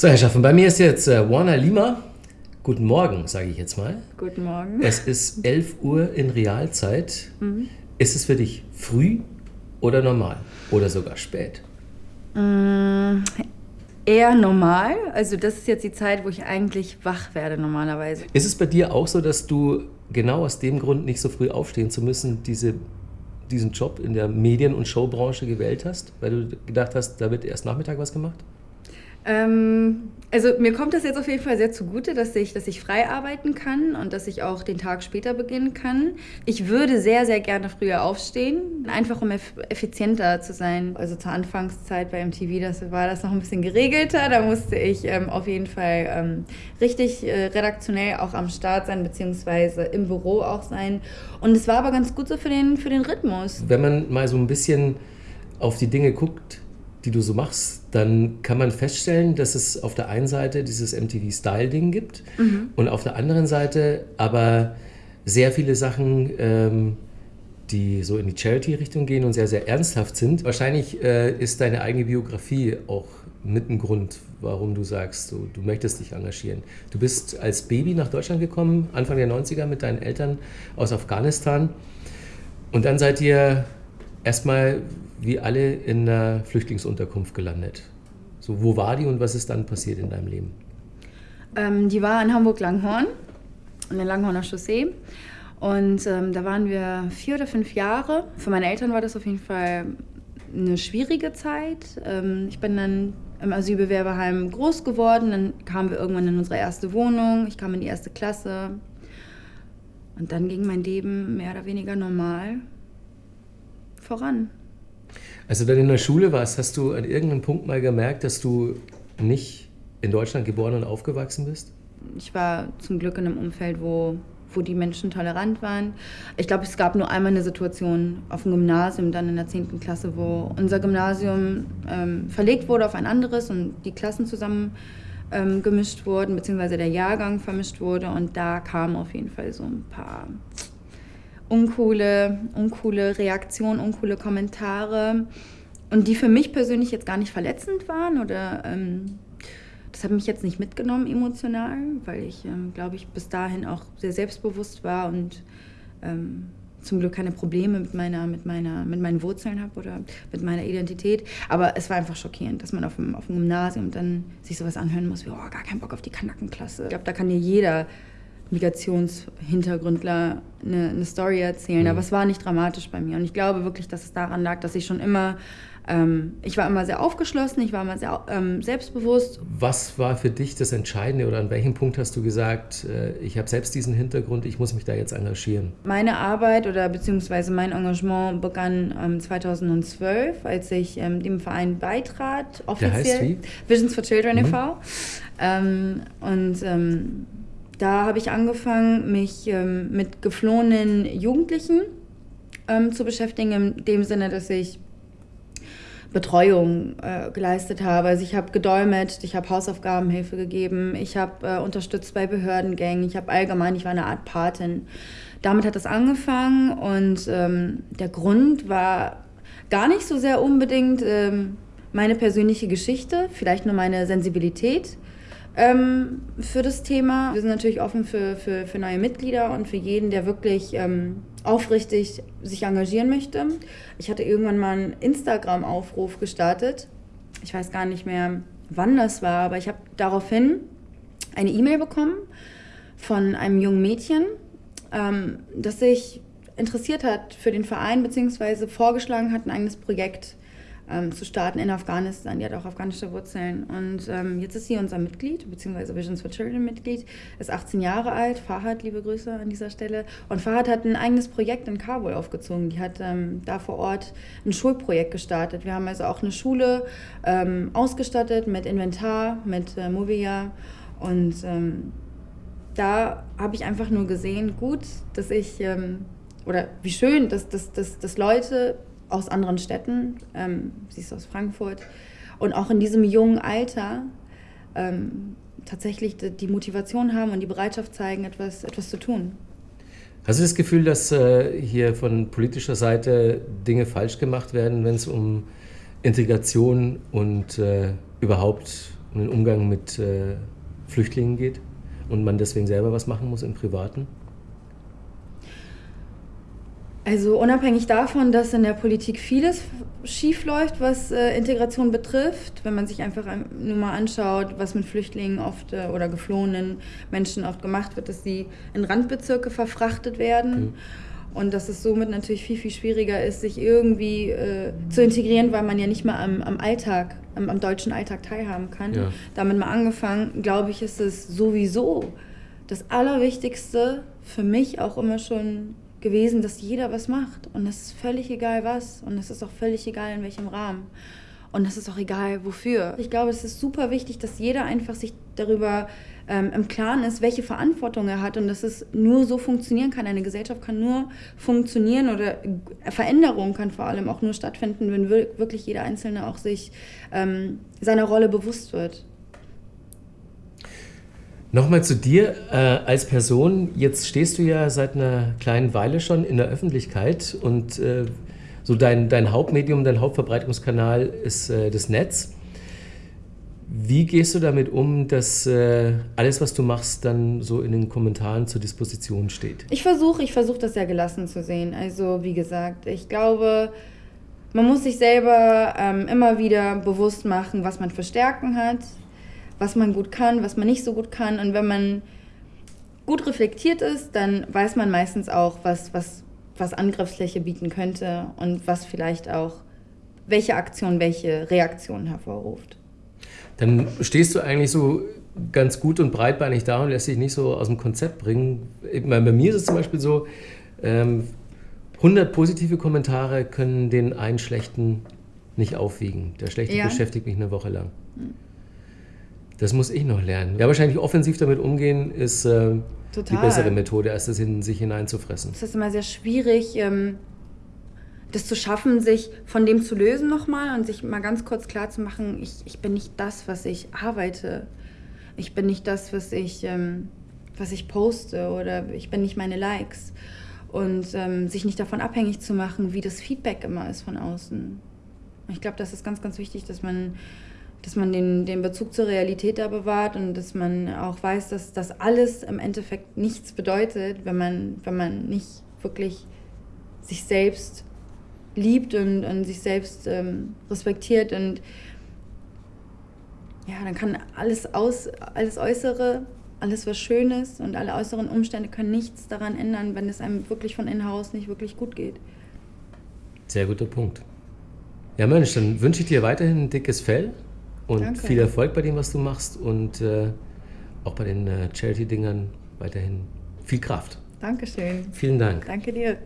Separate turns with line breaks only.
So, Herr Schaffen, bei mir ist jetzt äh, Warner Lima. Guten Morgen, sage ich jetzt mal.
Guten Morgen.
Es ist 11 Uhr in Realzeit. Mhm. Ist es für dich früh oder normal? Oder sogar spät?
Mm, eher normal. Also das ist jetzt die Zeit, wo ich eigentlich wach werde normalerweise.
Ist es bei dir auch so, dass du genau aus dem Grund nicht so früh aufstehen zu müssen, diese, diesen Job in der Medien- und Showbranche gewählt hast? Weil du gedacht hast, da wird erst Nachmittag was gemacht?
Ähm, also mir kommt das jetzt auf jeden Fall sehr zugute, dass ich, dass ich frei arbeiten kann und dass ich auch den Tag später beginnen kann. Ich würde sehr, sehr gerne früher aufstehen, einfach um effizienter zu sein. Also zur Anfangszeit bei MTV, das war das noch ein bisschen geregelter. Da musste ich ähm, auf jeden Fall ähm, richtig äh, redaktionell auch am Start sein, beziehungsweise im Büro auch sein. Und es war aber ganz gut so für den, für den Rhythmus.
Wenn man mal so ein bisschen auf die Dinge guckt, die du so machst, dann kann man feststellen, dass es auf der einen Seite dieses MTV-Style-Ding gibt mhm. und auf der anderen Seite aber sehr viele Sachen, ähm, die so in die Charity-Richtung gehen und sehr, sehr ernsthaft sind. Wahrscheinlich äh, ist deine eigene Biografie auch mit ein Grund, warum du sagst, du, du möchtest dich engagieren. Du bist als Baby nach Deutschland gekommen, Anfang der 90er mit deinen Eltern aus Afghanistan. Und dann seid ihr erstmal wie alle in einer Flüchtlingsunterkunft gelandet. So, wo war die und was ist dann passiert in deinem Leben?
Ähm, die war in Hamburg-Langhorn, an der Langhorner Chaussee. Und ähm, da waren wir vier oder fünf Jahre. Für meine Eltern war das auf jeden Fall eine schwierige Zeit. Ähm, ich bin dann im Asylbewerberheim groß geworden. Dann kamen wir irgendwann in unsere erste Wohnung. Ich kam in die erste Klasse. Und dann ging mein Leben mehr oder weniger normal voran.
Als du dann in der Schule warst, hast du an irgendeinem Punkt mal gemerkt, dass du nicht in Deutschland geboren und aufgewachsen bist?
Ich war zum Glück in einem Umfeld, wo, wo die Menschen tolerant waren. Ich glaube, es gab nur einmal eine Situation auf dem Gymnasium, dann in der 10. Klasse, wo unser Gymnasium ähm, verlegt wurde auf ein anderes und die Klassen zusammen ähm, gemischt wurden, beziehungsweise der Jahrgang vermischt wurde. Und da kamen auf jeden Fall so ein paar uncoole, uncoole Reaktionen, uncoole Kommentare und die für mich persönlich jetzt gar nicht verletzend waren oder ähm, das hat mich jetzt nicht mitgenommen emotional, weil ich, ähm, glaube ich, bis dahin auch sehr selbstbewusst war und ähm, zum Glück keine Probleme mit meiner, mit meiner, mit meinen Wurzeln habe oder mit meiner Identität. Aber es war einfach schockierend, dass man auf dem, auf dem Gymnasium dann sich sowas anhören muss wie, oh, gar keinen Bock auf die Kanackenklasse. Ich glaube, da kann dir jeder Migrationshintergründler eine, eine Story erzählen. Mhm. Aber es war nicht dramatisch bei mir. Und ich glaube wirklich, dass es daran lag, dass ich schon immer, ähm, ich war immer sehr aufgeschlossen, ich war immer sehr ähm, selbstbewusst.
Was war für dich das Entscheidende oder an welchem Punkt hast du gesagt, äh, ich habe selbst diesen Hintergrund, ich muss mich da jetzt engagieren?
Meine Arbeit oder beziehungsweise mein Engagement begann ähm, 2012, als ich ähm, dem Verein beitrat,
offiziell. Der heißt wie?
Visions for Children mhm. e.V. Ähm, und ähm, da habe ich angefangen, mich ähm, mit geflohenen Jugendlichen ähm, zu beschäftigen, in dem Sinne, dass ich Betreuung äh, geleistet habe. Also ich habe gedolmetscht, ich habe Hausaufgabenhilfe gegeben, ich habe äh, unterstützt bei Behördengängen, ich habe allgemein, ich war eine Art Patin. Damit hat es angefangen und ähm, der Grund war gar nicht so sehr unbedingt ähm, meine persönliche Geschichte, vielleicht nur meine Sensibilität ähm, für das Thema. Wir sind natürlich offen für, für, für neue Mitglieder und für jeden, der wirklich ähm, aufrichtig sich engagieren möchte. Ich hatte irgendwann mal einen Instagram-Aufruf gestartet. Ich weiß gar nicht mehr, wann das war, aber ich habe daraufhin eine E-Mail bekommen von einem jungen Mädchen, ähm, das sich interessiert hat für den Verein, beziehungsweise vorgeschlagen hat, ein eigenes Projekt ähm, zu starten in Afghanistan. Die hat auch afghanische Wurzeln. Und ähm, jetzt ist sie unser Mitglied, beziehungsweise Visions for Children Mitglied, ist 18 Jahre alt. Fahad, liebe Grüße an dieser Stelle. Und Fahad hat ein eigenes Projekt in Kabul aufgezogen. Die hat ähm, da vor Ort ein Schulprojekt gestartet. Wir haben also auch eine Schule ähm, ausgestattet mit Inventar, mit äh, Movia. Und ähm, da habe ich einfach nur gesehen, gut, dass ich, ähm, oder wie schön, dass, dass, dass, dass Leute aus anderen Städten, ähm, sie ist aus Frankfurt, und auch in diesem jungen Alter ähm, tatsächlich die Motivation haben und die Bereitschaft zeigen, etwas, etwas zu tun.
Hast du das Gefühl, dass äh, hier von politischer Seite Dinge falsch gemacht werden, wenn es um Integration und äh, überhaupt um den Umgang mit äh, Flüchtlingen geht und man deswegen selber was machen muss im Privaten?
Also unabhängig davon, dass in der Politik vieles schief läuft, was äh, Integration betrifft, wenn man sich einfach nur mal anschaut, was mit Flüchtlingen oft äh, oder geflohenen Menschen oft gemacht wird, dass sie in Randbezirke verfrachtet werden. Mhm. Und dass es somit natürlich viel, viel schwieriger ist, sich irgendwie äh, zu integrieren, weil man ja nicht mal am, am Alltag, am, am, deutschen Alltag teilhaben kann. Ja. Damit mal angefangen, glaube ich, ist es sowieso das Allerwichtigste für mich auch immer schon gewesen, dass jeder was macht. Und es ist völlig egal was. Und es ist auch völlig egal in welchem Rahmen. Und es ist auch egal wofür. Ich glaube, es ist super wichtig, dass jeder einfach sich darüber ähm, im Klaren ist, welche Verantwortung er hat und dass es nur so funktionieren kann. Eine Gesellschaft kann nur funktionieren oder Veränderung kann vor allem auch nur stattfinden, wenn wirklich jeder Einzelne auch sich ähm, seiner Rolle bewusst wird.
Nochmal zu dir äh, als Person. Jetzt stehst du ja seit einer kleinen Weile schon in der Öffentlichkeit und äh, so dein, dein Hauptmedium, dein Hauptverbreitungskanal ist äh, das Netz. Wie gehst du damit um, dass äh, alles, was du machst, dann so in den Kommentaren zur Disposition steht?
Ich versuche, ich versuche das ja gelassen zu sehen. Also wie gesagt, ich glaube, man muss sich selber ähm, immer wieder bewusst machen, was man für Stärken hat, was man gut kann, was man nicht so gut kann. Und wenn man gut reflektiert ist, dann weiß man meistens auch, was, was, was Angriffsfläche bieten könnte und was vielleicht auch, welche Aktion welche Reaktion hervorruft.
Dann stehst du eigentlich so ganz gut und breitbeinig da und lässt dich nicht so aus dem Konzept bringen. Bei mir ist es zum Beispiel so, 100 ähm, positive Kommentare können den einen schlechten nicht aufwiegen. Der schlechte ja. beschäftigt mich eine Woche lang. Mhm. Das muss ich noch lernen. Ja, wahrscheinlich offensiv damit umgehen ist äh, die bessere Methode, als das in sich hineinzufressen.
Es ist immer sehr schwierig, ähm, das zu schaffen, sich von dem zu lösen nochmal und sich mal ganz kurz klar zu machen, ich, ich bin nicht das, was ich arbeite. Ich bin nicht das, was ich, ähm, was ich poste oder ich bin nicht meine Likes. Und ähm, sich nicht davon abhängig zu machen, wie das Feedback immer ist von außen. Ich glaube, das ist ganz, ganz wichtig, dass man dass man den, den Bezug zur Realität da bewahrt und dass man auch weiß, dass das alles im Endeffekt nichts bedeutet, wenn man, wenn man nicht wirklich sich selbst liebt und, und sich selbst ähm, respektiert und ja, dann kann alles aus, alles Äußere, alles was Schönes und alle äußeren Umstände können nichts daran ändern, wenn es einem wirklich von innen heraus nicht wirklich gut geht.
Sehr guter Punkt. Ja, Mensch, dann wünsche ich dir weiterhin ein dickes Fell und Danke. viel Erfolg bei dem, was du machst und äh, auch bei den äh, Charity-Dingern weiterhin viel Kraft.
Dankeschön.
Vielen Dank.
Danke dir.